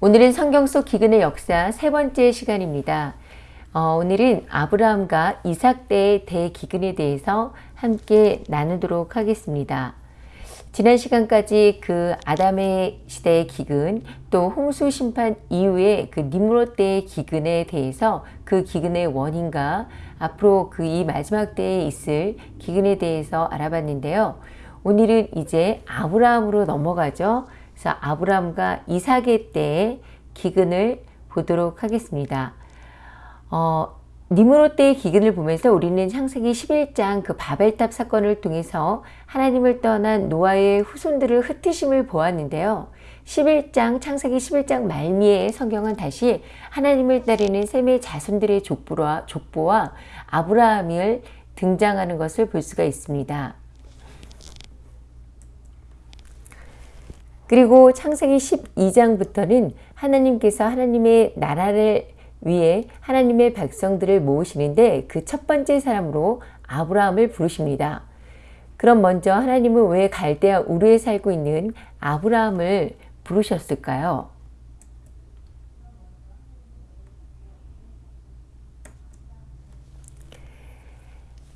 오늘은 성경 속 기근의 역사 세 번째 시간입니다. 어, 오늘은 아브라함과 이삭 때의 대기근에 대해서 함께 나누도록 하겠습니다. 지난 시간까지 그 아담의 시대의 기근 또 홍수 심판 이후에 그 니므롯 때의 기근에 대해서 그 기근의 원인과 앞으로 그 이 마지막 때에 있을 기근에 대해서 알아봤는데요. 오늘은 이제 아브라함으로 넘어가죠. 그래서 아브라함과 이삭의 때의 기근을 보도록 하겠습니다. 어, 니므롯 때의 기근을 보면서 우리는 창세기 11장 그 바벨탑 사건을 통해서 하나님을 떠난 노아의 후손들을 흩으심을 보았는데요. 11장 창세기 11장 말미에 성경은 다시 하나님을 따르는 셈의 자손들의 족보와 아브라함을 등장하는 것을 볼 수가 있습니다. 그리고 창세기 12장부터는 하나님께서 하나님의 나라를 위해 하나님의 백성들을 모으시는데 그 첫 번째 사람으로 아브라함을 부르십니다. 그럼 먼저 하나님은 왜 갈대아 우르에 살고 있는 아브라함을 부르셨을까요?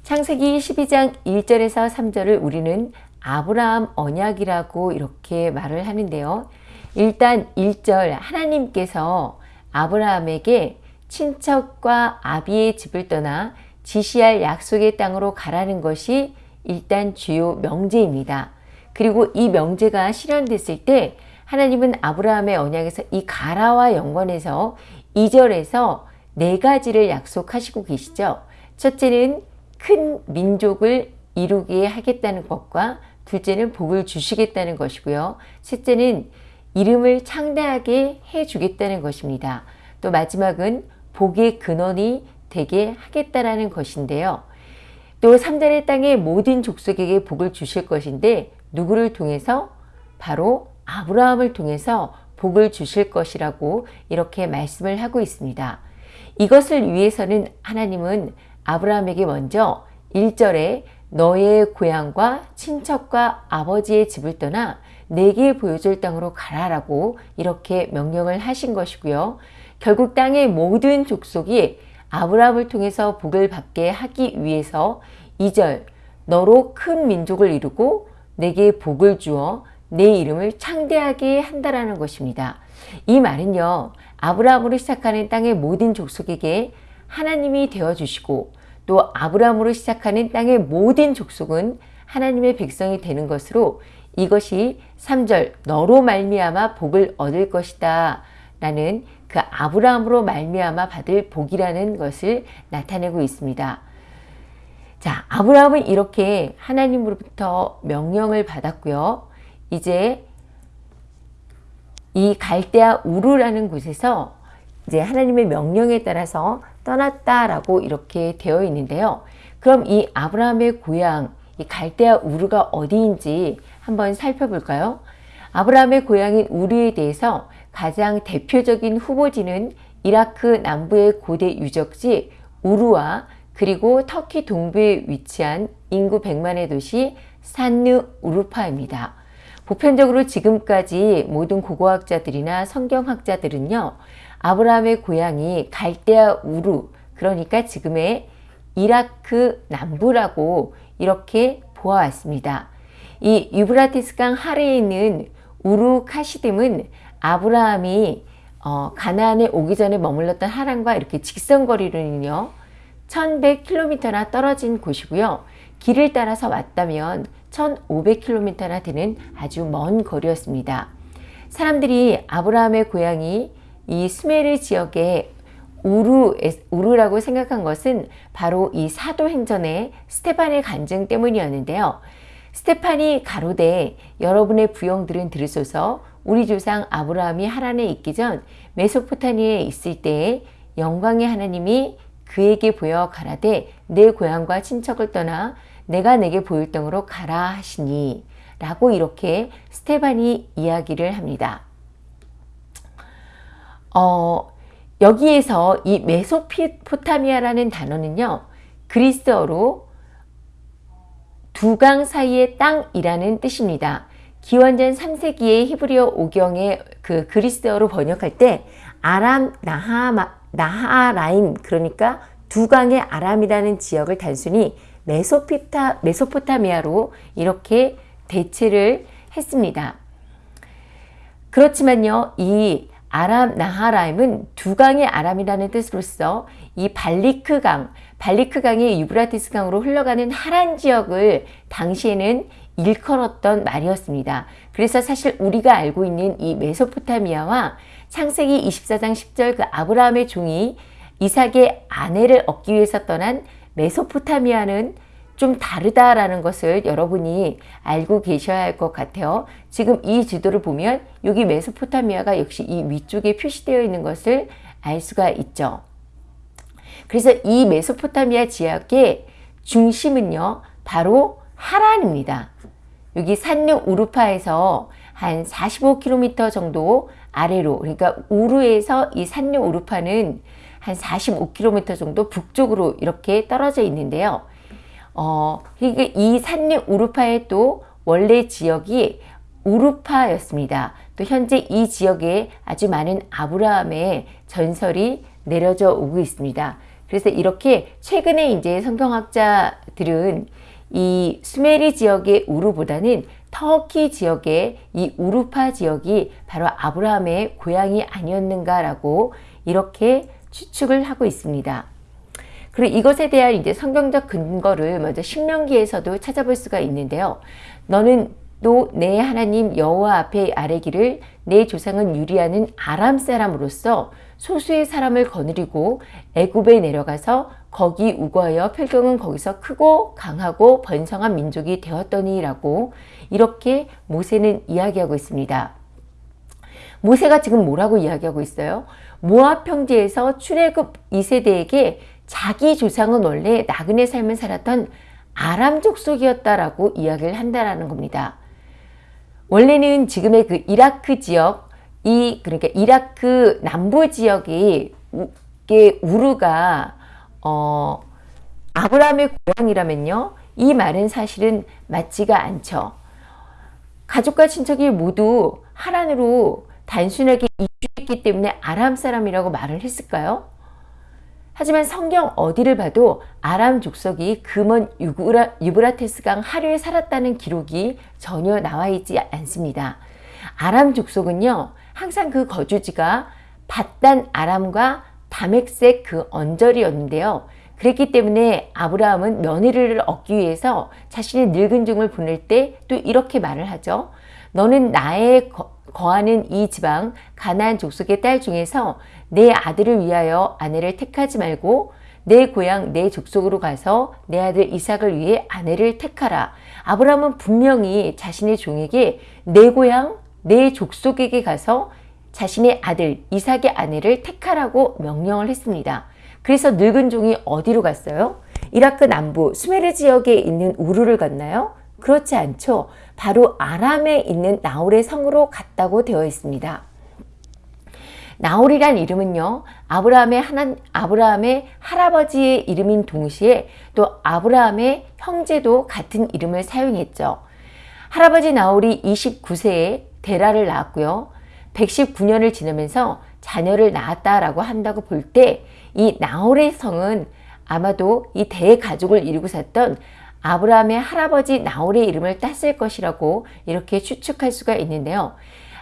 창세기 12장 1절에서 3절을 우리는 아브라함 언약이라고 이렇게 말을 하는데요. 일단 1절 하나님께서 아브라함에게 친척과 아비의 집을 떠나 지시할 약속의 땅으로 가라는 것이 일단 주요 명제입니다. 그리고 이 명제가 실현됐을 때 하나님은 아브라함의 언약에서 이 가라와 연관해서 2절에서 네 가지를 약속하시고 계시죠. 첫째는 큰 민족을 이루게 하겠다는 것과 둘째는 복을 주시겠다는 것이고요. 셋째는 이름을 창대하게 해주겠다는 것입니다. 또 마지막은 복의 근원이 되게 하겠다라는 것인데요. 또 3절의 땅의 모든 족속에게 복을 주실 것인데 누구를 통해서? 바로 아브라함을 통해서 복을 주실 것이라고 이렇게 말씀을 하고 있습니다. 이것을 위해서는 하나님은 아브라함에게 먼저 1절에 너의 고향과 친척과 아버지의 집을 떠나 내게 보여줄 땅으로 가라라고 이렇게 명령을 하신 것이고요. 결국 땅의 모든 족속이 아브라함을 통해서 복을 받게 하기 위해서 2절 너로 큰 민족을 이루고 내게 복을 주어 내 이름을 창대하게 한다라는 것입니다. 이 말은요. 아브라함으로 시작하는 땅의 모든 족속에게 하나님이 되어주시고 또 아브라함으로 시작하는 땅의 모든 족속은 하나님의 백성이 되는 것으로 이것이 3절 너로 말미암아 복을 얻을 것이다 라는 그 아브라함으로 말미암아 받을 복이라는 것을 나타내고 있습니다. 자, 아브라함은 이렇게 하나님으로부터 명령을 받았고요. 이제 이 갈대아 우르라는 곳에서 이제 하나님의 명령에 따라서 떠났다라고 이렇게 되어 있는데요. 그럼 이 아브라함의 고향, 이 갈대아 우르가 어디인지 한번 살펴볼까요? 아브라함의 고향인 우르에 대해서 가장 대표적인 후보지는 이라크 남부의 고대 유적지 우르와 그리고 터키 동부에 위치한 인구 100만의 도시 산느 우르파입니다. 보편적으로 지금까지 모든 고고학자들이나 성경학자들은요. 아브라함의 고향이 갈대아 우루 그러니까 지금의 이라크 남부라고 이렇게 보아왔습니다. 이 유브라티스강 하래에 있는 우루 카시딤은 아브라함이 어, 가나안에 오기 전에 머물렀던 하란과 이렇게 직선거리로는요 1100km나 떨어진 곳이고요 길을 따라서 왔다면 1500km나 되는 아주 먼 거리였습니다 사람들이 아브라함의 고향이 이 스메르 지역의 우르, 우르라고 생각한 것은 바로 이 사도행전의 스테판의 간증 때문이었는데요. 스테판이 가로되 여러분의 부영들은 들으소서 우리 조상 아브라함이 하란에 있기 전 메소포타미에 있을 때에 영광의 하나님이 그에게 보여 가라되 내 고향과 친척을 떠나 내가 내게 보일 땅으로 가라 하시니 라고 이렇게 스테반이 이야기를 합니다. 어, 여기에서 이 메소포타미아라는 단어는요. 그리스어로 두강 사이의 땅이라는 뜻입니다. 기원전 3세기의 히브리어 오경의 그 그리스어로 번역할 때 아람 나하마, 나하라임 그러니까 두강의 아람이라는 지역을 단순히 메소피타, 메소포타미아로 이렇게 대체를 했습니다. 그렇지만요, 이 아람 나하라임은 두 강의 아람이라는 뜻으로서 이 발리크강, 발리크강이 유브라티스 강으로 흘러가는 하란 지역을 당시에는 일컬었던 말이었습니다. 그래서 사실 우리가 알고 있는 이 메소포타미아와 창세기 24장 10절 그 아브라함의 종이 이삭의 아내를 얻기 위해서 떠난 메소포타미아는 좀 다르다라는 것을 여러분이 알고 계셔야 할 것 같아요. 지금 이 지도를 보면 여기 메소포타미아가 역시 이 위쪽에 표시되어 있는 것을 알 수가 있죠. 그래서 이 메소포타미아 지역의 중심은요. 바로 하란입니다. 여기 산륙 우루파에서 한 45km 정도 아래로 그러니까 우루에서 이 산륙 우루파는 한 45km 정도 북쪽으로 이렇게 떨어져 있는데요. 어, 이 산림 우루파의 또 원래 지역이 우루파였습니다. 또 현재 이 지역에 아주 많은 아브라함의 전설이 내려져 오고 있습니다. 그래서 이렇게 최근에 이제 성경학자들은 이 수메리 지역의 우루보다는 터키 지역의 이 우루파 지역이 바로 아브라함의 고향이 아니었는가라고 이렇게 추측을 하고 있습니다. 그리고 이것에 대한 이제 성경적 근거를 먼저 신명기에서도 찾아볼 수가 있는데요. 너는 또 내 하나님 여호와 앞에 아뢰기를 내 조상은 유리하는 아람 사람으로서 소수의 사람을 거느리고 애굽에 내려가서 거기 우거하여 필경은 거기서 크고 강하고 번성한 민족이 되었더니라고 이렇게 모세는 이야기하고 있습니다. 모세가 지금 뭐라고 이야기하고 있어요? 모압 평지에서 출애굽 2세대에게 자기 조상은 원래 나그네 삶을 살았던 아람 족 속이었다라고 이야기를 한다라는 겁니다. 원래는 지금의 그 이라크 지역, 이 그러니까 이라크 남부 지역이 우르가 어 아브라함의 고향이라면요. 이 말은 사실은 맞지가 않죠. 가족과 친척이 모두 하란으로 단순하게 이주했기 때문에 아람 사람이라고 말을 했을까요? 하지만 성경 어디를 봐도 아람 족속이 금원 유브라, 유브라테스강 하류에 살았다는 기록이 전혀 나와 있지 않습니다. 아람 족속은요, 항상 그 거주지가 바단 아람과 다맥색 그 언저리였는데요. 그랬기 때문에 아브라함은 며느리를 얻기 위해서 자신의 늙은 종을 보낼 때 또 이렇게 말을 하죠. 너는 나의 거, 거하는 이 지방 가나안 족속의 딸 중에서 내 아들을 위하여 아내를 택하지 말고 내 고향 내 족속으로 가서 내 아들 이삭을 위해 아내를 택하라. 아브라함은 분명히 자신의 종에게 내 고향 내 족속에게 가서 자신의 아들 이삭의 아내를 택하라고 명령을 했습니다. 그래서 늙은 종이 어디로 갔어요? 이라크 남부 수메르 지역에 있는 우르를 갔나요? 그렇지 않죠. 바로 아람에 있는 나홀의 성으로 갔다고 되어 있습니다. 나홀이란 이름은요, 아브라함의 하나, 아브라함의 할아버지의 이름인 동시에 또 아브라함의 형제도 같은 이름을 사용했죠. 할아버지 나홀이 29세에 데라를 낳았고요. 119년을 지나면서 자녀를 낳았다라고 한다고 볼 때 이 나홀의 성은 아마도 이 대가족을 이루고 샀던 아브라함의 할아버지 나홀의 이름을 땄을 것이라고 이렇게 추측할 수가 있는데요.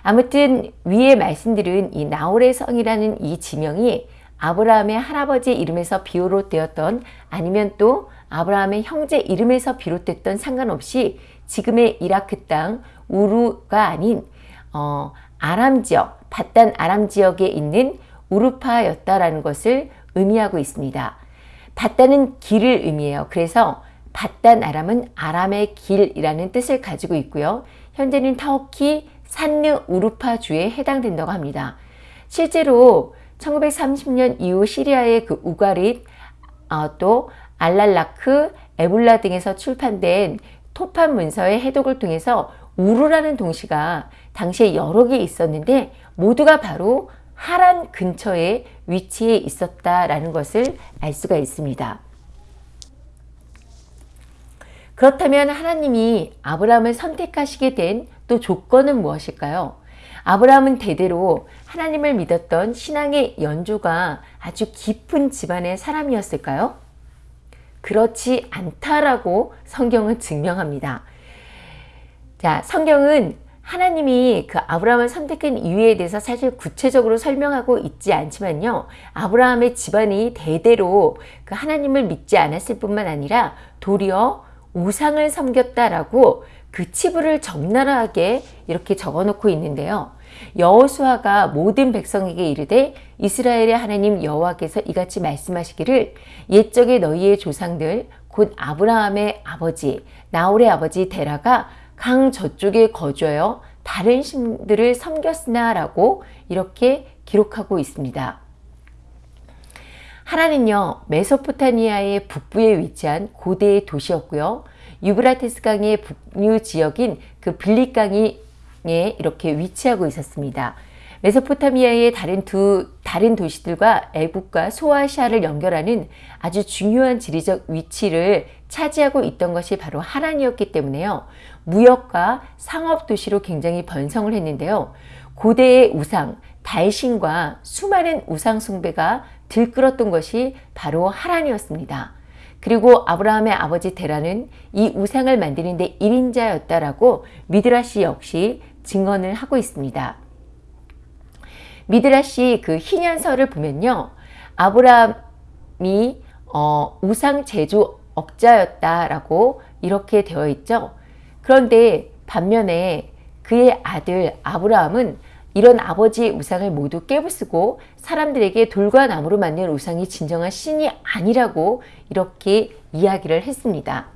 아무튼 위에 말씀드린 이 나홀의 성이라는 이 지명이 아브라함의 할아버지 이름에서 비롯되었던 아니면 또 아브라함의 형제 이름에서 비롯됐던 상관없이 지금의 이라크 땅 우루가 아닌 어, 아람 지역, 바단 아람 지역에 있는 우루파였다라는 것을 의미하고 있습니다. 바단은 길을 의미해요. 그래서 바단 아람은 아람의 길이라는 뜻을 가지고 있고요. 현재는 터키 산르 우루파 주에 해당된다고 합니다. 실제로 1930년 이후 시리아의 그 우가릿, 어, 또 알랄라크, 에블라 등에서 출판된 토판 문서의 해독을 통해서 우르라는 동시가 당시에 여러 개 있었는데 모두가 바로 하란 근처에 위치해 있었다라는 것을 알 수가 있습니다. 그렇다면 하나님이 아브라함을 선택하시게 된 또 조건은 무엇일까요? 아브라함은 대대로 하나님을 믿었던 신앙의 연조가 아주 깊은 집안의 사람이었을까요? 그렇지 않다라고 성경은 증명합니다. 자, 성경은 하나님이 그 아브라함을 선택한 이유에 대해서 사실 구체적으로 설명하고 있지 않지만요. 아브라함의 집안이 대대로 그 하나님을 믿지 않았을 뿐만 아니라 도리어 우상을 섬겼다라고 그 치부를 적나라하게 이렇게 적어놓고 있는데요. 여호수아가 모든 백성에게 이르되 이스라엘의 하나님 여호와께서 이같이 말씀하시기를 옛적에 너희의 조상들 곧 아브라함의 아버지 나홀의 아버지 데라가 강 저쪽에 거주하여 다른 신들을 섬겼으나 라고 이렇게 기록하고 있습니다. 하라는요 메소포타미아의 북부에 위치한 고대의 도시였고요. 유브라테스 강의 북류 지역인 그 빌립강이 이렇게 위치하고 있었습니다. 메소포타미아의 다른 두 다른 도시들과 애국과 소아시아를 연결하는 아주 중요한 지리적 위치를 차지하고 있던 것이 바로 하란이었기 때문에요. 무역과 상업 도시로 굉장히 번성을 했는데요. 고대의 우상, 달신과 수많은 우상 숭배가 들끓었던 것이 바로 하란이었습니다. 그리고 아브라함의 아버지 데라는 이 우상을 만드는 데 1인자였다라고 미드라시 역시 증언을 하고 있습니다. 미드라시 그 희년서를 보면요. 아브라함이 어, 우상 제조 억자였다라고 이렇게 되어 있죠. 그런데 반면에 그의 아들 아브라함은 이런 아버지의 우상을 모두 깨부수고 사람들에게 돌과 나무로 만든 우상이 진정한 신이 아니라고 이렇게 이야기를 했습니다.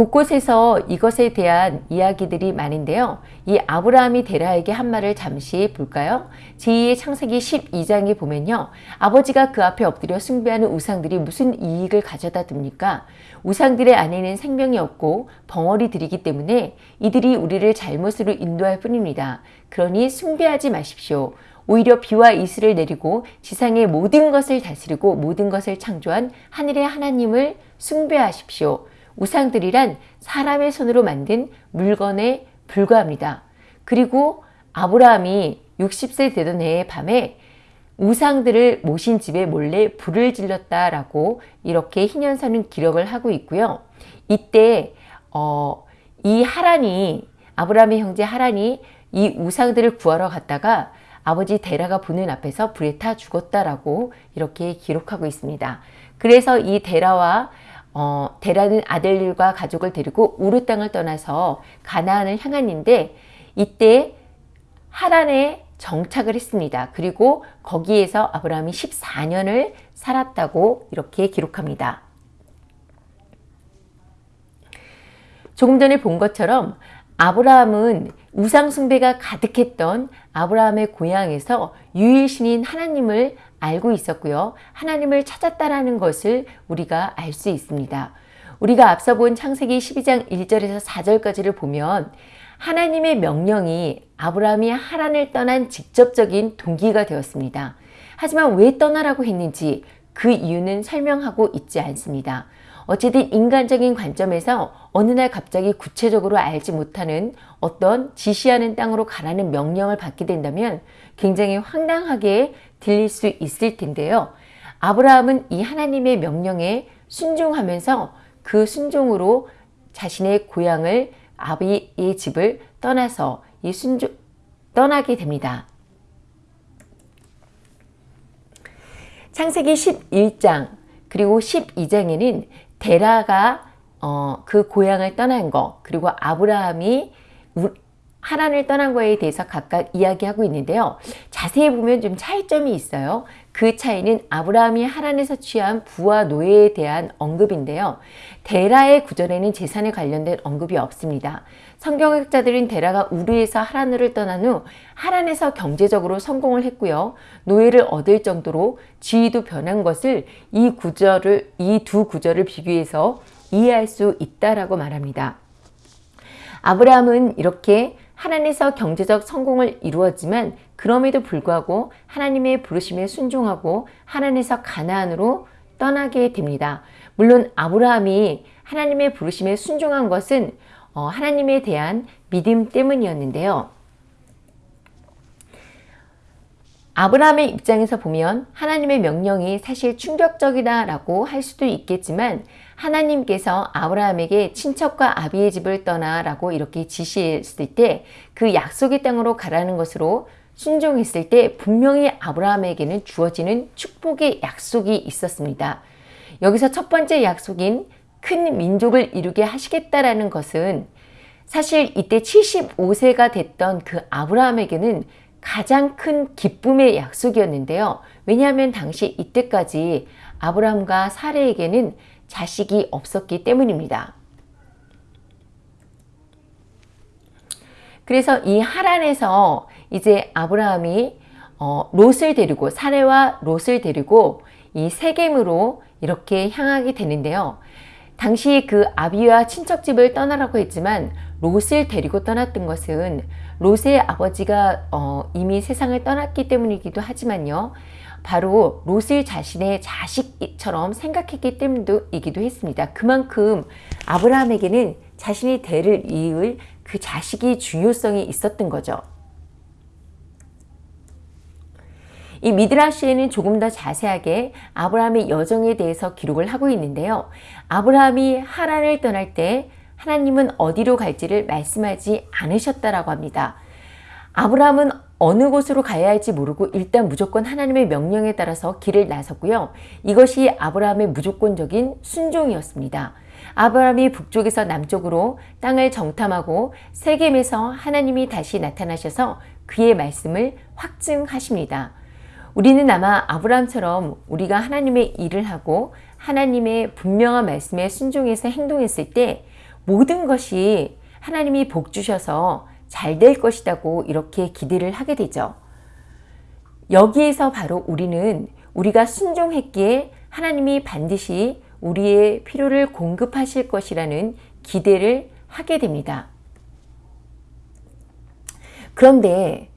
곳곳에서 이것에 대한 이야기들이 많은데요. 이 아브라함이 데라에게 한 말을 잠시 볼까요? 제2의 창세기 12장에 보면요. 아버지가 그 앞에 엎드려 숭배하는 우상들이 무슨 이익을 가져다 듭니까? 우상들의 안에는 생명이 없고 벙어리들이기 때문에 이들이 우리를 잘못으로 인도할 뿐입니다. 그러니 숭배하지 마십시오. 오히려 비와 이슬을 내리고 지상의 모든 것을 다스리고 모든 것을 창조한 하늘의 하나님을 숭배하십시오. 우상들이란 사람의 손으로 만든 물건에 불과합니다. 그리고 아브라함이 60세 되던 해의 밤에 우상들을 모신 집에 몰래 불을 질렀다라고 이렇게 희년서는 기록을 하고 있고요. 이때 어, 이 하란이 아브라함의 형제 하란이 이 우상들을 구하러 갔다가 아버지 데라가 보는 앞에서 불에 타 죽었다라고 이렇게 기록하고 있습니다. 그래서 이 데라와 어, 데라는 아들과 가족을 데리고 우르 땅을 떠나서 가나안을 향했는데 이때 하란에 정착을 했습니다. 그리고 거기에서 아브라함이 14년을 살았다고 이렇게 기록합니다. 조금 전에 본 것처럼 아브라함은 우상숭배가 가득했던 아브라함의 고향에서 유일신인 하나님을 알고 있었고요. 하나님을 찾았다라는 것을 우리가 알 수 있습니다. 우리가 앞서 본 창세기 12장 1절에서 4절까지를 보면 하나님의 명령이 아브라함이 하란을 떠난 직접적인 동기가 되었습니다. 하지만 왜 떠나라고 했는지 그 이유는 설명하고 있지 않습니다. 어쨌든 인간적인 관점에서 어느 날 갑자기 구체적으로 알지 못하는 어떤 지시하는 땅으로 가라는 명령을 받게 된다면 굉장히 황당하게 들릴 수 있을 텐데요. 아브라함은 이 하나님의 명령에 순종하면서 그 순종으로 자신의 고향을 아비의 집을 떠나서 이 순종 떠나게 됩니다. 창세기 11장 그리고 12장에는 데라가 어, 그 고향을 떠난 거 그리고 아브라함이 하란을 떠난 거에 대해서 각각 이야기하고 있는데요. 자세히 보면 좀 차이점이 있어요. 그 차이는 아브라함이 하란에서 취한 부와 노예에 대한 언급인데요. 데라의 구절에는 재산에 관련된 언급이 없습니다. 성경학자들은 데라가 우르에서 하란으로 떠난 후 하란에서 경제적으로 성공을 했고요. 노예를 얻을 정도로 지위도 변한 것을 이 구절을 이 두 구절을 비교해서 이해할 수 있다라고 말합니다. 아브라함은 이렇게 하나님에서 경제적 성공을 이루었지만 그럼에도 불구하고 하나님의 부르심에 순종하고 하나님에서 가나안으로 떠나게 됩니다. 물론 아브라함이 하나님의 부르심에 순종한 것은 어, 하나님에 대한 믿음 때문이었는데요. 아브라함의 입장에서 보면 하나님의 명령이 사실 충격적이다 라고 할 수도 있겠지만 하나님께서 아브라함에게 친척과 아비의 집을 떠나 라고 이렇게 지시했을 때 그 약속의 땅으로 가라는 것으로 순종했을 때 분명히 아브라함에게는 주어지는 축복의 약속이 있었습니다. 여기서 첫 번째 약속인 큰 민족을 이루게 하시겠다라는 것은 사실 이때 75세가 됐던 그 아브라함에게는 가장 큰 기쁨의 약속이었는데요. 왜냐하면 당시 이때까지 아브라함과 사레에게는 자식이 없었기 때문입니다. 그래서 이 하란에서 이제 아브라함이 어, 롯을 데리고 사레와 롯을 데리고 이 세겜으로 이렇게 향하게 되는데요. 당시 그 아비와 친척집을 떠나라고 했지만 롯을 데리고 떠났던 것은 롯의 아버지가 어, 이미 세상을 떠났기 때문이기도 하지만요. 바로 롯을 자신의 자식처럼 생각했기 때문이기도 했습니다. 그만큼 아브라함에게는 자신이 대를 이을 그 자식이 중요성이 있었던 거죠. 이 미드라시에는 조금 더 자세하게 아브라함의 여정에 대해서 기록을 하고 있는데요. 아브라함이 하란을 떠날 때 하나님은 어디로 갈지를 말씀하지 않으셨다라고 합니다. 아브라함은 어느 곳으로 가야 할지 모르고 일단 무조건 하나님의 명령에 따라서 길을 나섰고요. 이것이 아브라함의 무조건적인 순종이었습니다. 아브라함이 북쪽에서 남쪽으로 땅을 정탐하고 세겜에서 하나님이 다시 나타나셔서 그의 말씀을 확증하십니다. 우리는 아마 아브라함처럼 우리가 하나님의 일을 하고 하나님의 분명한 말씀에 순종해서 행동했을 때 모든 것이 하나님이 복 주셔서 잘 될 것이라고 이렇게 기대를 하게 되죠. 여기에서 바로 우리는 우리가 순종했기에 하나님이 반드시 우리의 필요를 공급하실 것이라는 기대를 하게 됩니다. 그런데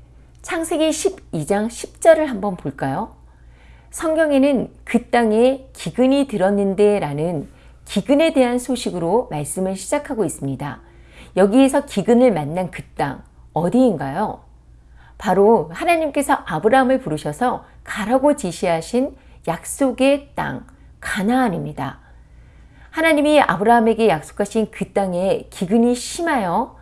창세기 12장 10절을 한번 볼까요? 성경에는 그 땅에 기근이 들었는데 라는 기근에 대한 소식으로 말씀을 시작하고 있습니다. 여기에서 기근을 만난 그 땅 어디인가요? 바로 하나님께서 아브라함을 부르셔서 가라고 지시하신 약속의 땅 가나안입니다. 하나님이 아브라함에게 약속하신 그 땅에 기근이 심하여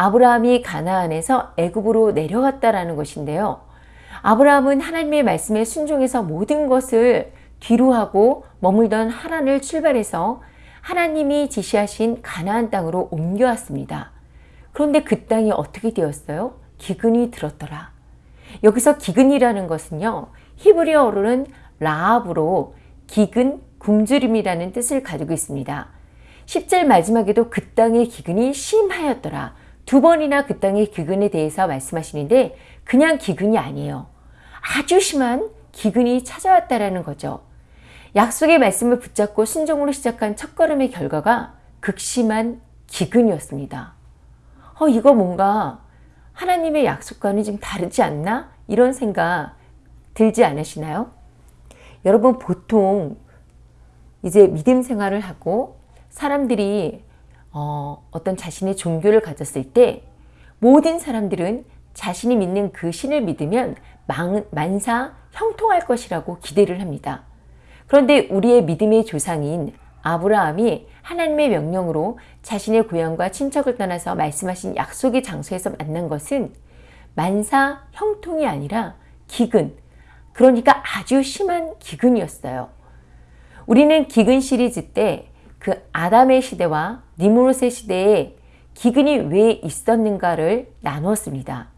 아브라함이 가나안에서 애굽으로 내려갔다라는 것인데요. 아브라함은 하나님의 말씀에 순종해서 모든 것을 뒤로 하고 머물던 하란을 출발해서 하나님이 지시하신 가나안 땅으로 옮겨왔습니다. 그런데 그 땅이 어떻게 되었어요? 기근이 들었더라. 여기서 기근이라는 것은요. 히브리어로는 라합으로 기근, 굶주림이라는 뜻을 가지고 있습니다. 10절 마지막에도 그 땅의 기근이 심하였더라. 두 번이나 그 땅의 기근에 대해서 말씀하시는데 그냥 기근이 아니에요. 아주 심한 기근이 찾아왔다라는 거죠. 약속의 말씀을 붙잡고 순종으로 시작한 첫걸음의 결과가 극심한 기근이었습니다. 어, 이거 뭔가 하나님의 약속과는 좀 다르지 않나? 이런 생각 들지 않으시나요? 여러분 보통 이제 믿음 생활을 하고 사람들이 어, 어떤 자신의 종교를 가졌을 때 모든 사람들은 자신이 믿는 그 신을 믿으면 만, 만사 형통할 것이라고 기대를 합니다. 그런데 우리의 믿음의 조상인 아브라함이 하나님의 명령으로 자신의 고향과 친척을 떠나서 말씀하신 약속의 장소에서 만난 것은 만사 형통이 아니라 기근, 그러니까 아주 심한 기근이었어요. 우리는 기근 시리즈 때 그 아담의 시대와 니무롯의 시대에 기근이 왜 있었는가를 나누었습니다.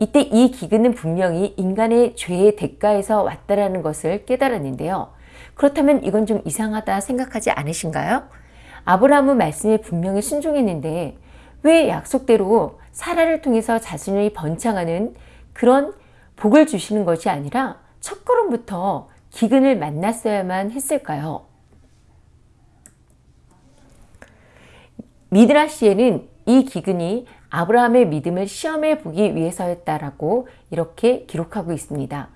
이때 이 기근은 분명히 인간의 죄의 대가에서 왔다라는 것을 깨달았는데요. 그렇다면 이건 좀 이상하다 생각하지 않으신가요? 아브라함은 말씀에 분명히 순종했는데 왜 약속대로 사라를 통해서 자신이 번창하는 그런 복을 주시는 것이 아니라 첫 걸음부터 기근을 만났어야만 했을까요? 미드라시에는 이 기근이 아브라함의 믿음을 시험해 보기 위해서였다라고 이렇게 기록하고 있습니다.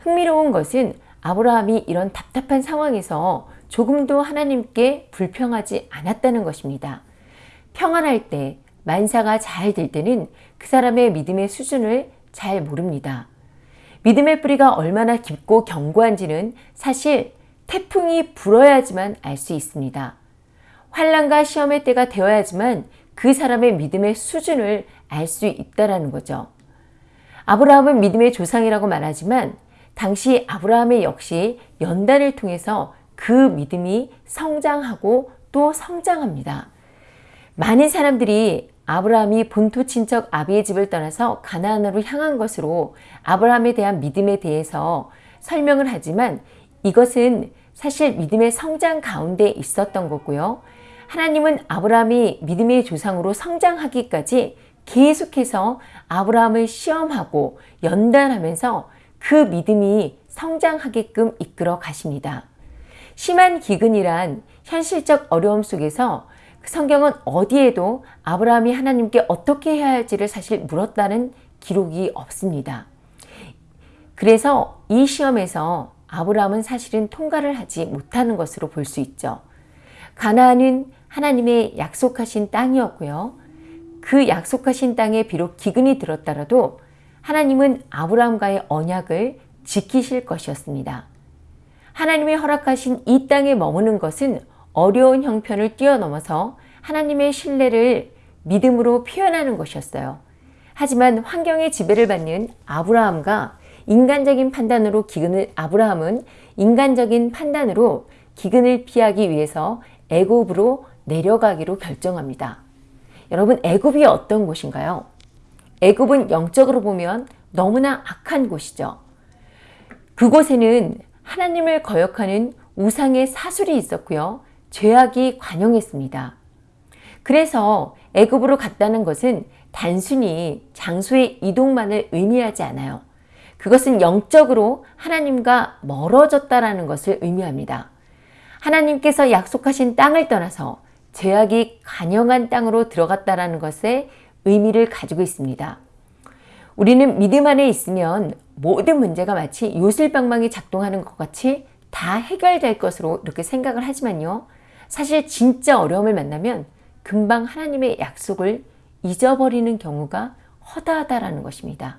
흥미로운 것은 아브라함이 이런 답답한 상황에서 조금도 하나님께 불평하지 않았다는 것입니다. 평안할 때, 만사가 잘 될 때는 그 사람의 믿음의 수준을 잘 모릅니다. 믿음의 뿌리가 얼마나 깊고 견고한지는 사실 태풍이 불어야지만 알 수 있습니다. 환란과 시험의 때가 되어야지만 그 사람의 믿음의 수준을 알 수 있다라는 거죠. 아브라함은 믿음의 조상이라고 말하지만 당시 아브라함의 역시 연단을 통해서 그 믿음이 성장하고 또 성장합니다. 많은 사람들이 아브라함이 본토 친척 아비의 집을 떠나서 가나안으로 향한 것으로 아브라함에 대한 믿음에 대해서 설명을 하지만 이것은 사실 믿음의 성장 가운데 있었던 거고요. 하나님은 아브라함이 믿음의 조상으로 성장하기까지 계속해서 아브라함을 시험하고 연단하면서 그 믿음이 성장하게끔 이끌어 가십니다. 심한 기근이란 현실적 어려움 속에서 그 성경은 어디에도 아브라함이 하나님께 어떻게 해야 할지를 사실 물었다는 기록이 없습니다. 그래서 이 시험에서 아브라함은 사실은 통과를 하지 못하는 것으로 볼 수 있죠. 가나안은 하나님의 약속하신 땅이었고요. 그 약속하신 땅에 비록 기근이 들었더라도 하나님은 아브라함과의 언약을 지키실 것이었습니다. 하나님의 허락하신 이 땅에 머무는 것은 어려운 형편을 뛰어넘어서 하나님의 신뢰를 믿음으로 표현하는 것이었어요. 하지만 환경의 지배를 받는 아브라함과 인간적인 판단으로 기근을 아브라함은 인간적인 판단으로 기근을 피하기 위해서 애굽으로 내려가기로 결정합니다. 여러분 애굽이 어떤 곳인가요? 애굽은 영적으로 보면 너무나 악한 곳이죠. 그곳에는 하나님을 거역하는 우상의 사술이 있었고요. 죄악이 관영했습니다. 그래서 애굽으로 갔다는 것은 단순히 장소의 이동만을 의미하지 않아요. 그것은 영적으로 하나님과 멀어졌다라는 것을 의미합니다. 하나님께서 약속하신 땅을 떠나서 죄악이 간영한 땅으로 들어갔다라는 것에 의미를 가지고 있습니다. 우리는 믿음 안에 있으면 모든 문제가 마치 요술방망이 작동하는 것 같이 다 해결될 것으로 이렇게 생각을 하지만요. 사실 진짜 어려움을 만나면 금방 하나님의 약속을 잊어버리는 경우가 허다하다라는 것입니다.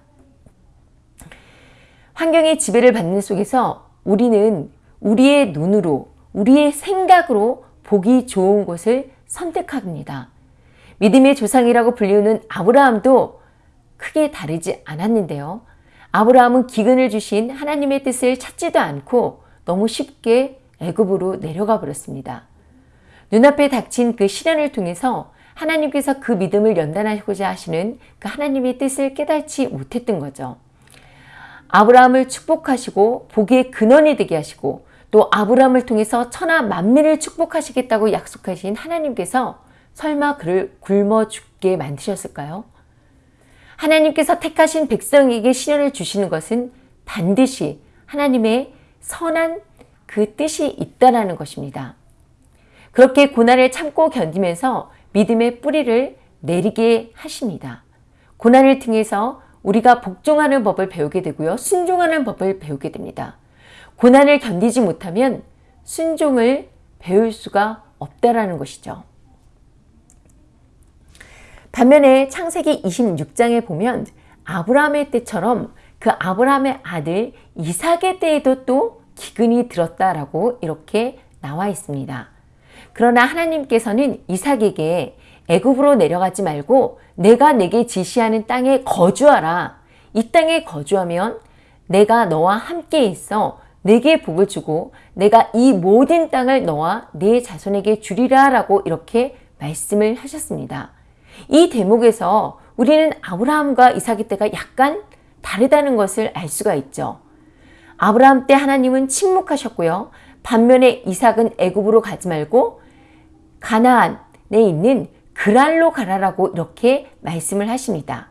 환경의 지배를 받는 속에서 우리는 우리의 눈으로, 우리의 생각으로 보기 좋은 곳을 선택합니다. 믿음의 조상이라고 불리우는 아브라함도 크게 다르지 않았는데요. 아브라함은 기근을 주신 하나님의 뜻을 찾지도 않고 너무 쉽게 애굽으로 내려가 버렸습니다. 눈앞에 닥친 그 시련을 통해서 하나님께서 그 믿음을 연단하고자 하시는 그 하나님의 뜻을 깨닫지 못했던 거죠. 아브라함을 축복하시고 복의 근원이 되게 하시고 또 아브라함을 통해서 천하 만민을 축복하시겠다고 약속하신 하나님께서 설마 그를 굶어 죽게 만드셨을까요? 하나님께서 택하신 백성에게 시련을 주시는 것은 반드시 하나님의 선한 그 뜻이 있다라는 것입니다. 그렇게 고난을 참고 견디면서 믿음의 뿌리를 내리게 하십니다. 고난을 통해서 우리가 복종하는 법을 배우게 되고요. 순종하는 법을 배우게 됩니다. 고난을 견디지 못하면 순종을 배울 수가 없다라는 것이죠. 반면에 창세기 26장에 보면 아브라함의 때처럼 그 아브라함의 아들 이삭의 때에도 또 기근이 들었다라고 이렇게 나와 있습니다. 그러나 하나님께서는 이삭에게 애굽으로 내려가지 말고 내가 내게 지시하는 땅에 거주하라. 이 땅에 거주하면 내가 너와 함께 있어 내게 복을 주고 내가 이 모든 땅을 너와 네 자손에게 주리라 라고 이렇게 말씀을 하셨습니다. 이 대목에서 우리는 아브라함과 이삭의 때가 약간 다르다는 것을 알 수가 있죠. 아브라함 때 하나님은 침묵하셨고요. 반면에 이삭은 애굽으로 가지 말고 가나안에 있는 그랄로 가라라고 이렇게 말씀을 하십니다.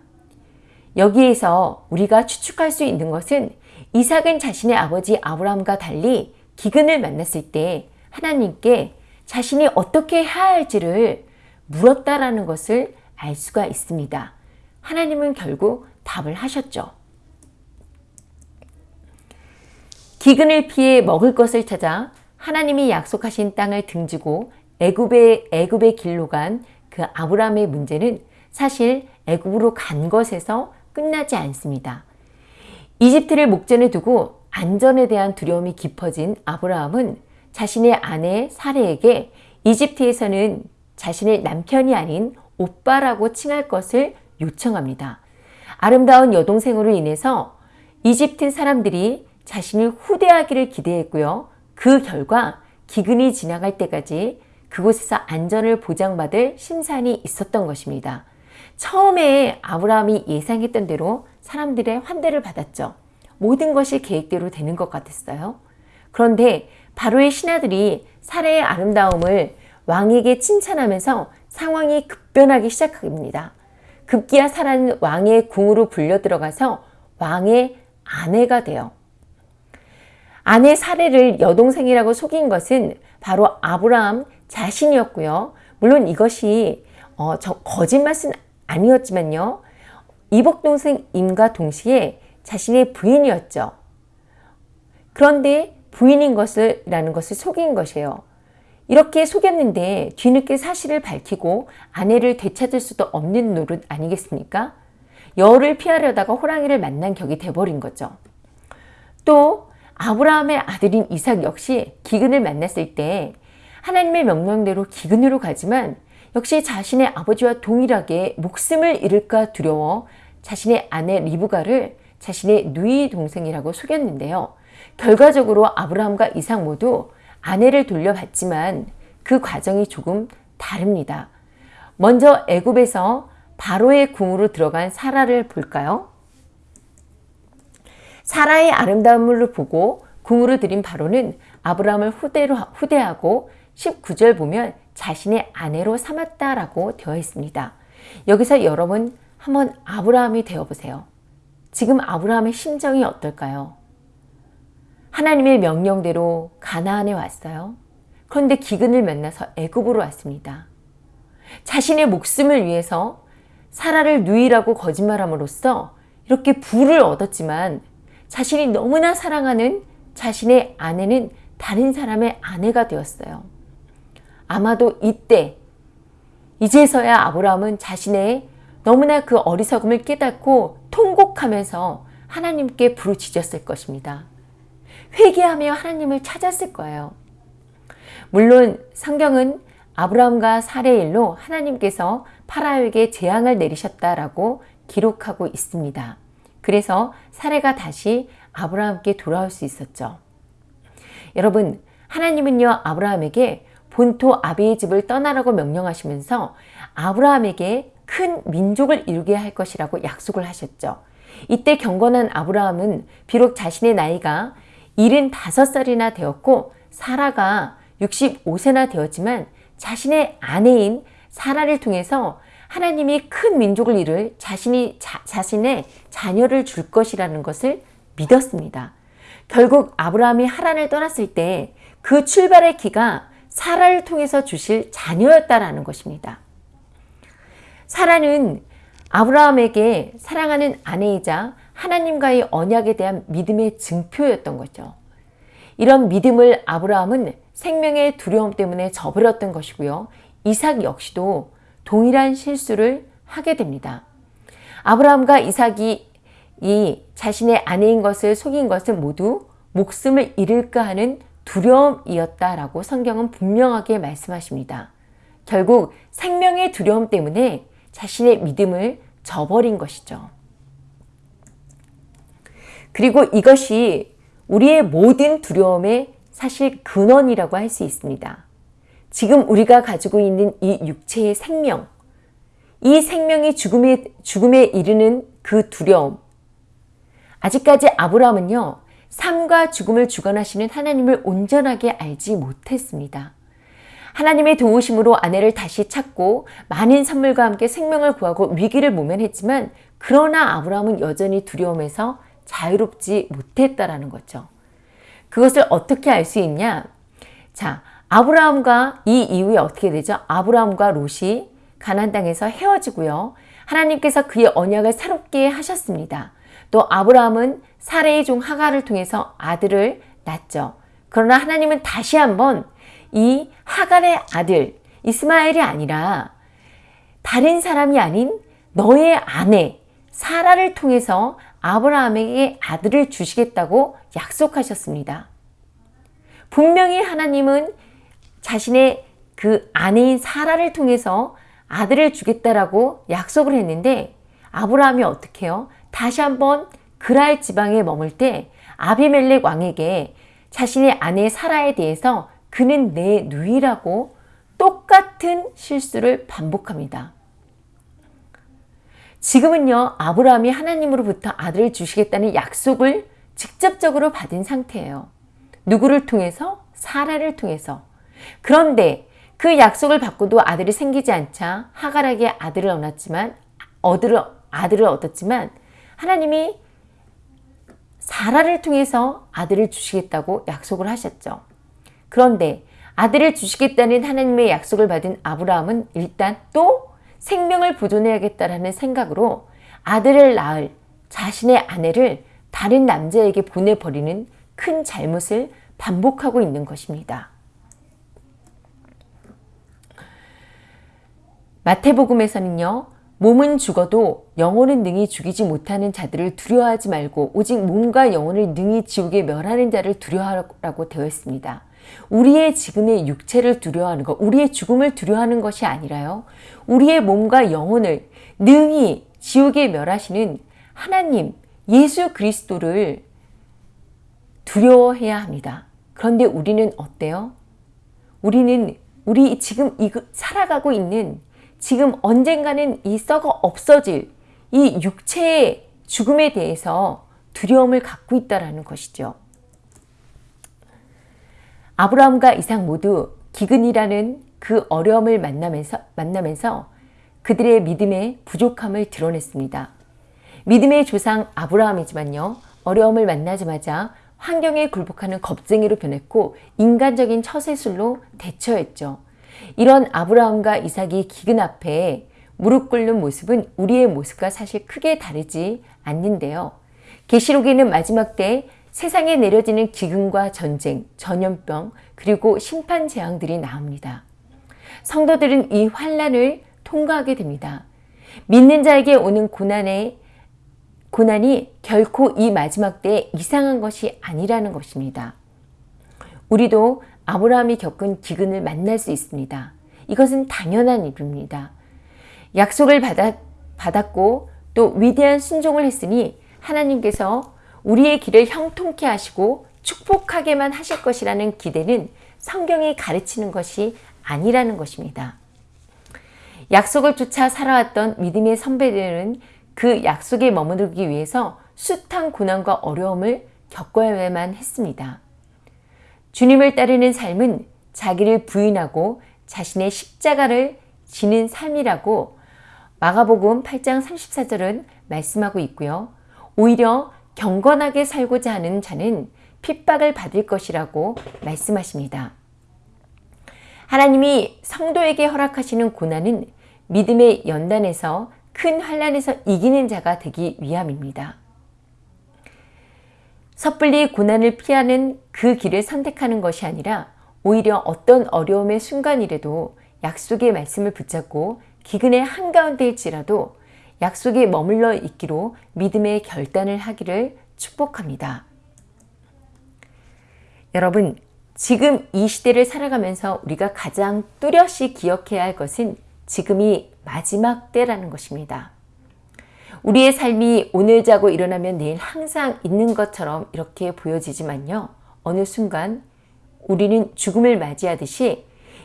여기에서 우리가 추측할 수 있는 것은 이삭은 자신의 아버지 아브라함과 달리 기근을 만났을 때 하나님께 자신이 어떻게 해야 할지를 물었다라는 것을 알 수가 있습니다. 하나님은 결국 답을 하셨죠. 기근을 피해 먹을 것을 찾아 하나님이 약속하신 땅을 등지고 애굽의 애굽의 길로 간 그 아브라함의 문제는 사실 애굽으로 간 것에서 끝나지 않습니다. 이집트를 목전에 두고 안전에 대한 두려움이 깊어진 아브라함은 자신의 아내 사레에게 이집트에서는 자신의 남편이 아닌 오빠라고 칭할 것을 요청합니다. 아름다운 여동생으로 인해서 이집트 사람들이 자신을 후대하기를 기대했고요. 그 결과 기근이 지나갈 때까지 그곳에서 안전을 보장받을 심산이 있었던 것입니다. 처음에 아브라함이 예상했던 대로 사람들의 환대를 받았죠. 모든 것이 계획대로 되는 것 같았어요. 그런데 바로의 신하들이 사례의 아름다움을 왕에게 칭찬하면서 상황이 급변하기 시작합니다. 급기야 사라는 왕의 궁으로 불려 들어가서 왕의 아내가 돼요. 아내 사례를 여동생이라고 속인 것은 바로 아브라함 자신이었고요. 물론 이것이 어, 거짓말은 아니었지만요. 이복동생 임과 동시에 자신의 부인이었죠. 그런데 부인인 것을 라는 것을 속인 것이에요. 이렇게 속였는데 뒤늦게 사실을 밝히고 아내를 되찾을 수도 없는 노릇 아니겠습니까? 열을 피하려다가 호랑이를 만난 격이 돼버린 거죠. 또 아브라함의 아들인 이삭 역시 기근을 만났을 때 하나님의 명령대로 기근으로 가지만 역시 자신의 아버지와 동일하게 목숨을 잃을까 두려워 자신의 아내 리브가를 자신의 누이 동생이라고 속였는데요. 결과적으로 아브라함과 이삭 모두 아내를 돌려받지만 그 과정이 조금 다릅니다. 먼저 애굽에서 바로의 궁으로 들어간 사라를 볼까요? 사라의 아름다움을 보고 궁으로 들인 바로는 아브라함을 후대로, 후대하고 19절 보면 자신의 아내로 삼았다라고 되어 있습니다. 여기서 여러분 한번 아브라함이 되어 보세요. 지금 아브라함의 심정이 어떨까요? 하나님의 명령대로 가나안에 왔어요. 그런데 기근을 만나서 애굽으로 왔습니다. 자신의 목숨을 위해서 사라를 누이라고 거짓말함으로써 이렇게 부를 얻었지만 자신이 너무나 사랑하는 자신의 아내는 다른 사람의 아내가 되었어요. 아마도 이때 이제서야 아브라함은 자신의 너무나 그 어리석음을 깨닫고 통곡하면서 하나님께 부르짖었을 것입니다. 회개하며 하나님을 찾았을 거예요. 물론 성경은 아브라함과 사례 일로 하나님께서 파라오에게 재앙을 내리셨다라고 기록하고 있습니다. 그래서 사례가 다시 아브라함께 돌아올 수 있었죠. 여러분, 하나님은요, 아브라함에게 본토 아비의 집을 떠나라고 명령하시면서 아브라함에게 큰 민족을 이루게 할 것이라고 약속을 하셨죠. 이때 경건한 아브라함은 비록 자신의 나이가 75살이나 되었고 사라가 65세나 되었지만 자신의 아내인 사라를 통해서 하나님이 큰 민족을 이룰 자신이 자, 자신의 자녀를 줄 것이라는 것을 믿었습니다. 결국 아브라함이 하란을 떠났을 때 그 출발의 기가 사라를 통해서 주실 자녀였다라는 것입니다. 사라는 아브라함에게 사랑하는 아내이자 하나님과의 언약에 대한 믿음의 증표였던 거죠. 이런 믿음을 아브라함은 생명의 두려움 때문에 저버렸던 것이고요. 이삭 역시도 동일한 실수를 하게 됩니다. 아브라함과 이삭이 이 자신의 아내인 것을 속인 것은 모두 목숨을 잃을까 하는 두려움이었다라고 성경은 분명하게 말씀하십니다. 결국 생명의 두려움 때문에 자신의 믿음을 저버린 것이죠. 그리고 이것이 우리의 모든 두려움의 사실 근원이라고 할 수 있습니다. 지금 우리가 가지고 있는 이 육체의 생명, 이 생명이 죽음에, 죽음에 이르는 그 두려움. 아직까지 아브라함은요, 삶과 죽음을 주관하시는 하나님을 온전하게 알지 못했습니다. 하나님의 도우심으로 아내를 다시 찾고 많은 선물과 함께 생명을 구하고 위기를 모면했지만 그러나 아브라함은 여전히 두려움에서 자유롭지 못했다라는 거죠. 그것을 어떻게 알 수 있냐? 자, 아브라함과 이 이후에 어떻게 되죠? 아브라함과 롯이 가난 땅에서 헤어지고요. 하나님께서 그의 언약을 새롭게 하셨습니다. 또 아브라함은 사레의 종 하가를 통해서 아들을 낳죠. 그러나 하나님은 다시 한번 이 하갈의 아들 이스마엘이 아니라 다른 사람이 아닌 너의 아내 사라를 통해서 아브라함에게 아들을 주시겠다고 약속하셨습니다. 분명히 하나님은 자신의 그 아내인 사라를 통해서 아들을 주겠다라고 약속을 했는데 아브라함이 어떻게 해요? 다시 한번 그랄 지방에 머물 때 아비멜렉 왕에게 자신의 아내 사라에 대해서 그는 내 누이라고 똑같은 실수를 반복합니다. 지금은요, 아브라함이 하나님으로부터 아들을 주시겠다는 약속을 직접적으로 받은 상태예요. 누구를 통해서? 사라를 통해서. 그런데 그 약속을 받고도 아들이 생기지 않자 하갈에게 아들을 얻었지만, 아들을 얻었지만, 하나님이 사라를 통해서 아들을 주시겠다고 약속을 하셨죠. 그런데 아들을 주시겠다는 하나님의 약속을 받은 아브라함은 일단 또 생명을 보존해야겠다라는 생각으로 아들을 낳을 자신의 아내를 다른 남자에게 보내버리는 큰 잘못을 반복하고 있는 것입니다. 마태복음에서는요, 몸은 죽어도 영혼은 능히 죽이지 못하는 자들을 두려워하지 말고 오직 몸과 영혼을 능히 지옥에 멸하는 자를 두려워하라고 되어 있습니다. 우리의 지금의 육체를 두려워하는 것, 우리의 죽음을 두려워하는 것이 아니라요. 우리의 몸과 영혼을 능히 지옥에 멸하시는 하나님, 예수 그리스도를 두려워해야 합니다. 그런데 우리는 어때요? 우리는 우리 지금 살아가고 있는 지금 언젠가는 이 썩어 없어질 이 육체의 죽음에 대해서 두려움을 갖고 있다라는 것이죠. 아브라함과 이삭 모두 기근이라는 그 어려움을 만나면서, 만나면서 그들의 믿음의 부족함을 드러냈습니다. 믿음의 조상 아브라함이지만요, 어려움을 만나자마자 환경에 굴복하는 겁쟁이로 변했고 인간적인 처세술로 대처했죠. 이런 아브라함과 이삭이 기근 앞에 무릎 꿇는 모습은 우리의 모습과 사실 크게 다르지 않는데요. 계시록에는 마지막 때 세상에 내려지는 기근과 전쟁, 전염병, 그리고 심판 재앙들이 나옵니다. 성도들은 이 환란을 통과하게 됩니다. 믿는 자에게 오는 고난의 고난이 결코 이 마지막 때에 이상한 것이 아니라는 것입니다. 우리도 아브라함이 겪은 기근을 만날 수 있습니다. 이것은 당연한 일입니다. 약속을 받았, 받았고 또 위대한 순종을 했으니 하나님께서 우리의 길을 형통케 하시고 축복하게만 하실 것이라는 기대는 성경이 가르치는 것이 아니라는 것입니다. 약속을 쫓아 살아왔던 믿음의 선배들은 그 약속에 머무르기 위해서 숱한 고난과 어려움을 겪어야만 했습니다. 주님을 따르는 삶은 자기를 부인하고 자신의 십자가를 지는 삶이라고 마가복음 8장 34절은 말씀하고 있고요. 오히려 경건하게 살고자 하는 자는 핍박을 받을 것이라고 말씀하십니다. 하나님이 성도에게 허락하시는 고난은 믿음의 연단에서 큰 환란에서 이기는 자가 되기 위함입니다. 섣불리 고난을 피하는 그 길을 선택하는 것이 아니라 오히려 어떤 어려움의 순간이라도 약속의 말씀을 붙잡고 기근의 한가운데일지라도 약속에 머물러 있기로 믿음의 결단을 하기를 축복합니다. 여러분, 지금 이 시대를 살아가면서 우리가 가장 뚜렷이 기억해야 할 것은 지금이 마지막 때라는 것입니다. 우리의 삶이 오늘 자고 일어나면 내일 항상 있는 것처럼 이렇게 보여지지만요. 어느 순간 우리는 죽음을 맞이하듯이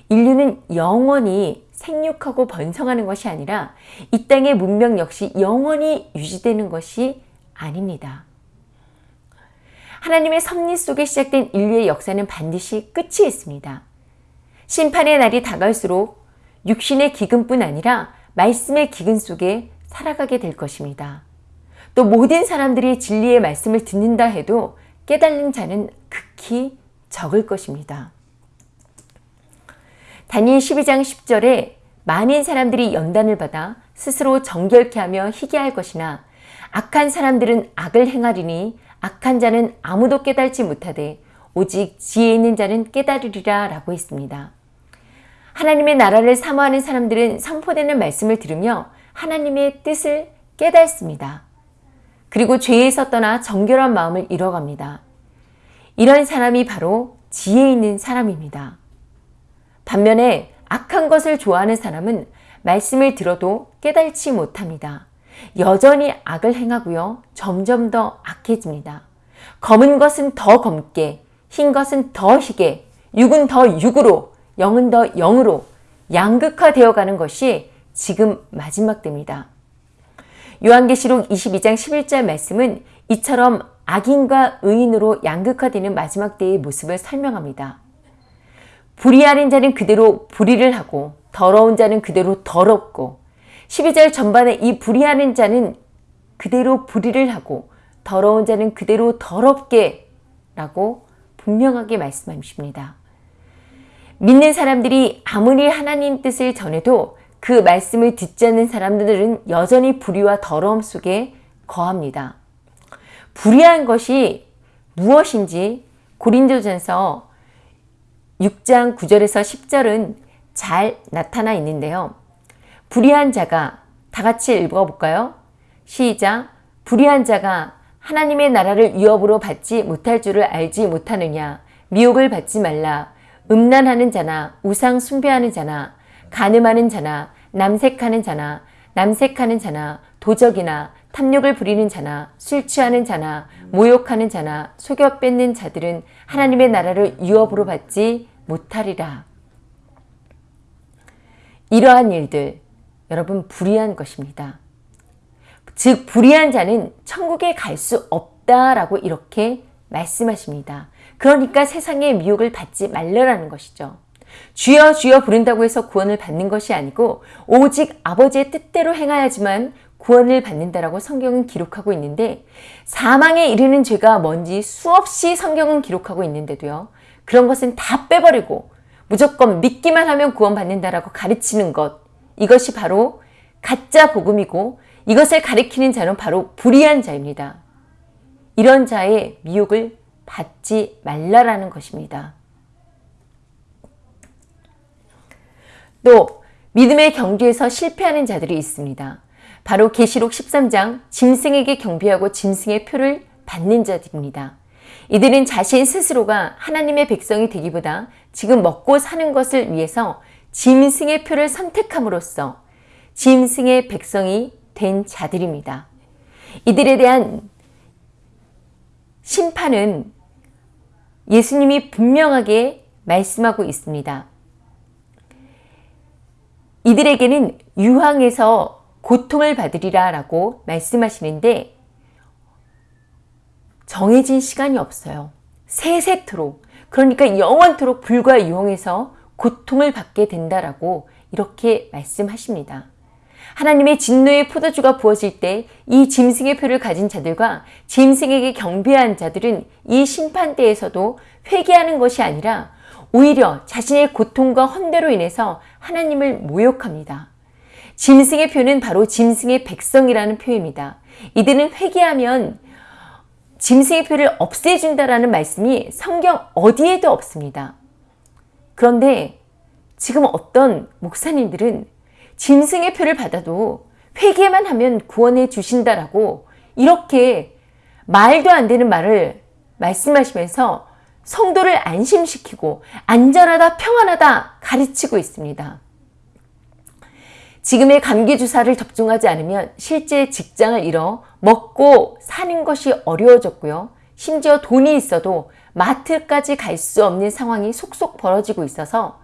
인류는 영원히 생육하고 번성하는 것이 아니라 이 땅의 문명 역시 영원히 유지되는 것이 아닙니다. 하나님의 섭리 속에 시작된 인류의 역사는 반드시 끝이 있습니다. 심판의 날이 다가올수록 육신의 기근뿐 아니라 말씀의 기근 속에 살아가게 될 것입니다. 또 모든 사람들이 진리의 말씀을 듣는다 해도 깨달는 자는 극히 적을 것입니다. 다니엘 12장 10절에 많은 사람들이 연단을 받아 스스로 정결케 하며 희귀할 것이나 악한 사람들은 악을 행하리니 악한 자는 아무도 깨달지 못하되 오직 지혜 있는 자는 깨달으리라 라고 했습니다. 하나님의 나라를 사모하는 사람들은 선포되는 말씀을 들으며 하나님의 뜻을 깨닫습니다. 그리고 죄에서 떠나 정결한 마음을 잃어갑니다. 이런 사람이 바로 지혜 있는 사람입니다. 반면에 악한 것을 좋아하는 사람은 말씀을 들어도 깨달지 못합니다. 여전히 악을 행하고요. 점점 더 악해집니다. 검은 것은 더 검게, 흰 것은 더 희게, 육은 더 육으로, 영은 더 영으로 양극화되어 가는 것이 지금 마지막 때입니다. 요한계시록 22장 11절 말씀은 이처럼 악인과 의인으로 양극화되는 마지막 때의 모습을 설명합니다. 불의하는 자는 그대로 불의를 하고 더러운 자는 그대로 더럽고 12절 전반에 이 불의하는 자는 그대로 불의를 하고 더러운 자는 그대로 더럽게 라고 분명하게 말씀하십니다. 믿는 사람들이 아무리 하나님 뜻을 전해도 그 말씀을 듣지 않는 사람들은 여전히 불의와 더러움 속에 거합니다. 불의한 것이 무엇인지 고린도전서 6장 9절에서 10절은 잘 나타나 있는데요. 불의한 자가 다 같이 읽어볼까요? 시작. 불의한 자가 하나님의 나라를 위협으로 받지 못할 줄을 알지 못하느냐. 미혹을 받지 말라. 음란하는 자나 우상 숭배하는 자나 가늠하는 자나 남색하는 자나 남색하는 자나 도적이나 탐욕을 부리는 자나 술 취하는 자나 모욕하는 자나 속여 뺏는 자들은 하나님의 나라를 유업으로 받지 못하리라. 이러한 일들 여러분 불의한 것입니다. 즉 불의한 자는 천국에 갈 수 없다라고 이렇게 말씀하십니다. 그러니까 세상의 미혹을 받지 말라라는 것이죠. 주여 주여 부른다고 해서 구원을 받는 것이 아니고 오직 아버지의 뜻대로 행하야지만 구원을 받는다라고 성경은 기록하고 있는데 사망에 이르는 죄가 뭔지 수없이 성경은 기록하고 있는데도요. 그런 것은 다 빼버리고 무조건 믿기만 하면 구원받는다라고 가르치는 것 이것이 바로 가짜 복음이고 이것을 가리키는 자는 바로 불의한 자입니다. 이런 자의 미혹을 받지 말라라는 것입니다. 또 믿음의 경주에서 실패하는 자들이 있습니다. 바로 계시록 13장 짐승에게 경비하고 짐승의 표를 받는 자들입니다. 이들은 자신 스스로가 하나님의 백성이 되기보다 지금 먹고 사는 것을 위해서 짐승의 표를 선택함으로써 짐승의 백성이 된 자들입니다. 이들에 대한 심판은 예수님이 분명하게 말씀하고 있습니다. 이들에게는 유황에서 고통을 받으리라 라고 말씀하시는데 정해진 시간이 없어요. 세세토록 그러니까 영원토록 불과 유황에서 고통을 받게 된다라고 이렇게 말씀하십니다. 하나님의 진노의 포도주가 부어질 때 이 짐승의 표를 가진 자들과 짐승에게 경배한 자들은 이 심판대에서도 회개하는 것이 아니라 오히려 자신의 고통과 헌대로 인해서 하나님을 모욕합니다. 짐승의 표는 바로 짐승의 백성이라는 표입니다. 이들은 회개하면 짐승의 표를 없애준다라는 말씀이 성경 어디에도 없습니다. 그런데 지금 어떤 목사님들은 짐승의 표를 받아도 회개만 하면 구원해 주신다라고 이렇게 말도 안 되는 말을 말씀하시면서 성도를 안심시키고 안전하다 평안하다 가르치고 있습니다. 지금의 감기 주사를 접종하지 않으면 실제 직장을 잃어 먹고 사는 것이 어려워졌고요. 심지어 돈이 있어도 마트까지 갈 수 없는 상황이 속속 벌어지고 있어서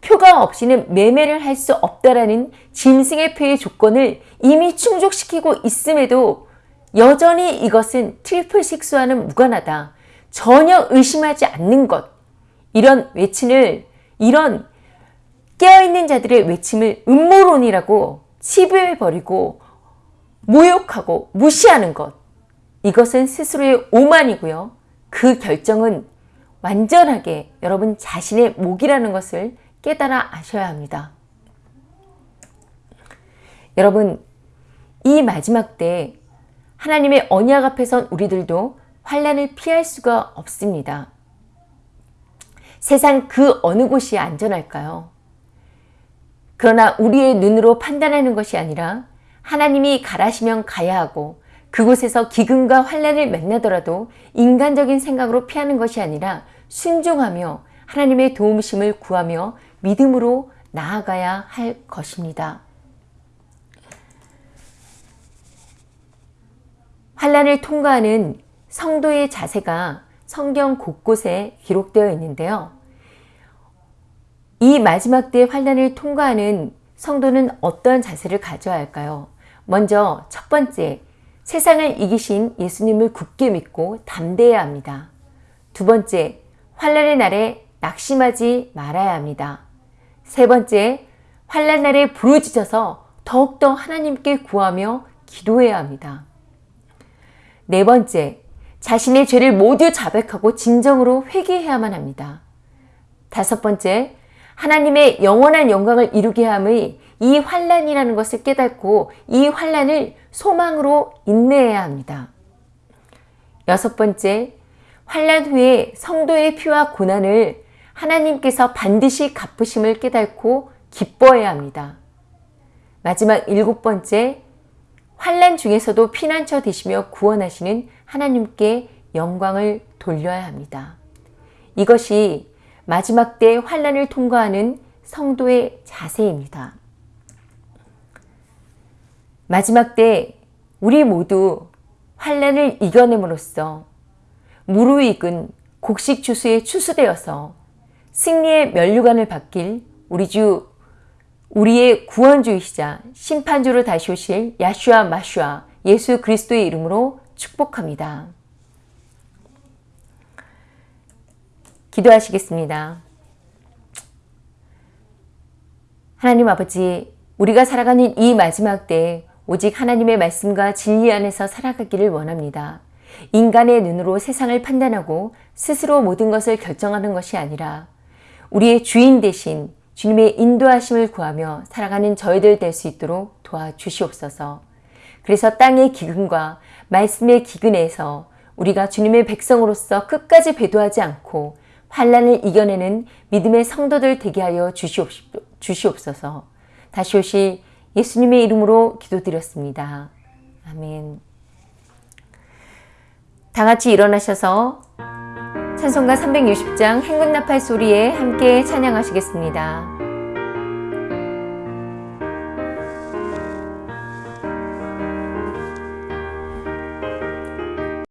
표가 없이는 매매를 할 수 없다라는 짐승의 표의 조건을 이미 충족시키고 있음에도 여전히 이것은 triple six와는 무관하다. 전혀 의심하지 않는 것. 이런 외침을, 이런 깨어있는 자들의 외침을 음모론이라고 치부해버리고 모욕하고 무시하는 것. 이것은 스스로의 오만이고요. 그 결정은 완전하게 여러분 자신의 목이라는 것을 깨달아 아셔야 합니다. 여러분 이 마지막 때 하나님의 언약 앞에선 우리들도 환란을 피할 수가 없습니다. 세상 그 어느 곳이 안전할까요? 그러나 우리의 눈으로 판단하는 것이 아니라 하나님이 가라시면 가야 하고 그곳에서 기근과 환란을 만나더라도 인간적인 생각으로 피하는 것이 아니라 순종하며 하나님의 도움심을 구하며 믿음으로 나아가야 할 것입니다. 환란을 통과하는 성도의 자세가 성경 곳곳에 기록되어 있는데요. 이 마지막 때 환란을 통과하는 성도는 어떤 자세를 가져야 할까요? 먼저 첫 번째, 세상을 이기신 예수님을 굳게 믿고 담대해야 합니다. 두 번째, 환란의 날에 낙심하지 말아야 합니다. 세 번째, 환란 날에 부르짖어서 더욱더 하나님께 구하며 기도해야 합니다. 네 번째, 자신의 죄를 모두 자백하고 진정으로 회개해야만 합니다. 다섯 번째, 하나님의 영원한 영광을 이루게 함의 이 환란이라는 것을 깨닫고 이 환란을 소망으로 인내해야 합니다. 여섯 번째, 환란 후에 성도의 피와 고난을 하나님께서 반드시 갚으심을 깨닫고 기뻐해야 합니다. 마지막 일곱 번째, 환란 중에서도 피난처 되시며 구원하시는 하나님께 영광을 돌려야 합니다. 이것이 마지막 때 환란을 통과하는 성도의 자세입니다. 마지막 때 우리 모두 환란을 이겨냄으로써 무르익은 곡식 추수에 추수되어서 승리의 면류관을 받길 우리 주 우리의 구원주이시자 심판주로 다시 오실 야슈아 마슈아 예수 그리스도의 이름으로 축복합니다. 기도하시겠습니다. 하나님 아버지, 우리가 살아가는 이 마지막 때 오직 하나님의 말씀과 진리 안에서 살아가기를 원합니다. 인간의 눈으로 세상을 판단하고 스스로 모든 것을 결정하는 것이 아니라 우리의 주인 대신 주님의 인도하심을 구하며 살아가는 저희들 될 수 있도록 도와주시옵소서. 그래서 땅의 기근과 말씀의 기근에서 우리가 주님의 백성으로서 끝까지 배도하지 않고 환란을 이겨내는 믿음의 성도들 되게 하여 주시옵소서. 다시 오실 예수님의 이름으로 기도드렸습니다. 아멘. 다 같이 일어나셔서 찬송가 360장 행군나팔 소리에 함께 찬양하시겠습니다.